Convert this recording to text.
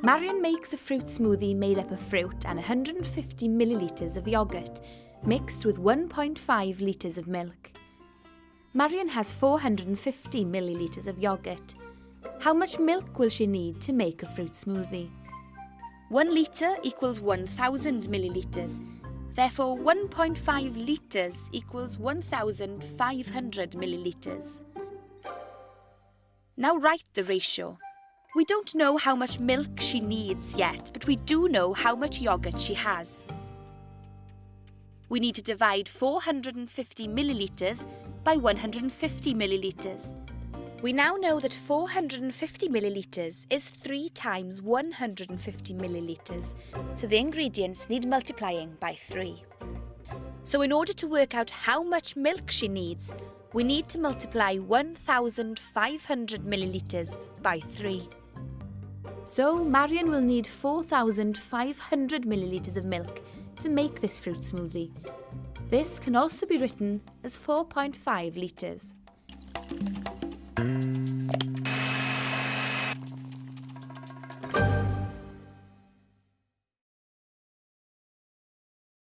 Marion makes a fruit smoothie made up of fruit and 150 millilitres of yoghurt, mixed with 1.5 litres of milk. Marion has 450 millilitres of yoghurt. How much milk will she need to make a fruit smoothie? 1 litre equals 1000 millilitres. Therefore, 1.5 litres equals 1500 millilitres. Now write the ratio. We don't know how much milk she needs yet, but we do know how much yoghurt she has. We need to divide 450 millilitres by 150 millilitres. We now know that 450 millilitres is 3 times 150 millilitres, so the ingredients need multiplying by 3. So in order to work out how much milk she needs, we need to multiply 1,500 millilitres by 3. So Marion will need 4,500 millilitres of milk to make this fruit smoothie. This can also be written as 4.5 litres.